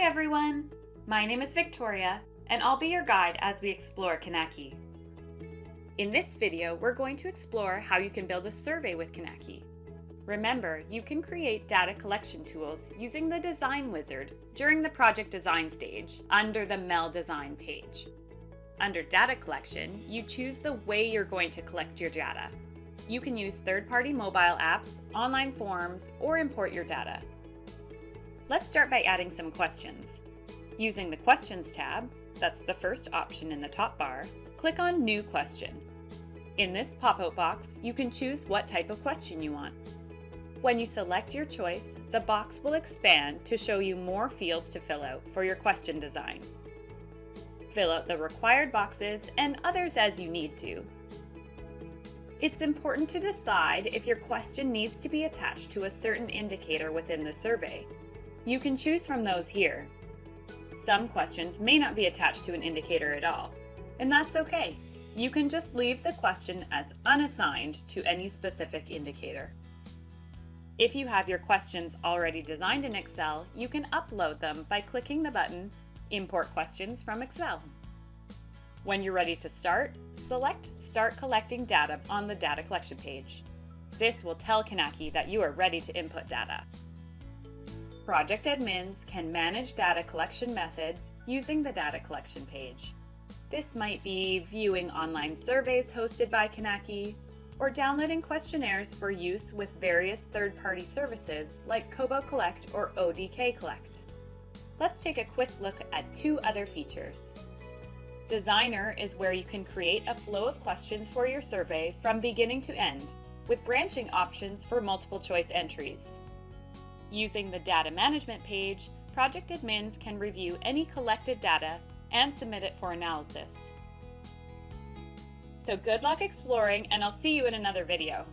Hi everyone! My name is Victoria, and I'll be your guide as we explore Kinaki. In this video, we're going to explore how you can build a survey with Kinaki. Remember, you can create data collection tools using the Design Wizard during the project design stage under the MEL Design page. Under data collection, you choose the way you're going to collect your data. You can use third-party mobile apps, online forms, or import your data. Let's start by adding some questions. Using the Questions tab, that's the first option in the top bar, click on New Question. In this pop-out box, you can choose what type of question you want. When you select your choice, the box will expand to show you more fields to fill out for your question design. Fill out the required boxes and others as you need to. It's important to decide if your question needs to be attached to a certain indicator within the survey. You can choose from those here. Some questions may not be attached to an indicator at all, and that's okay. You can just leave the question as unassigned to any specific indicator. If you have your questions already designed in Excel, you can upload them by clicking the button Import Questions from Excel. When you're ready to start, select Start Collecting Data on the Data Collection page. This will tell Kinaki that you are ready to input data. Project admins can manage data collection methods using the data collection page. This might be viewing online surveys hosted by Kinaki, or downloading questionnaires for use with various third-party services like Kobo Collect or ODK Collect. Let's take a quick look at two other features. Designer is where you can create a flow of questions for your survey from beginning to end, with branching options for multiple choice entries. Using the Data Management page, project admins can review any collected data and submit it for analysis. So good luck exploring and I'll see you in another video.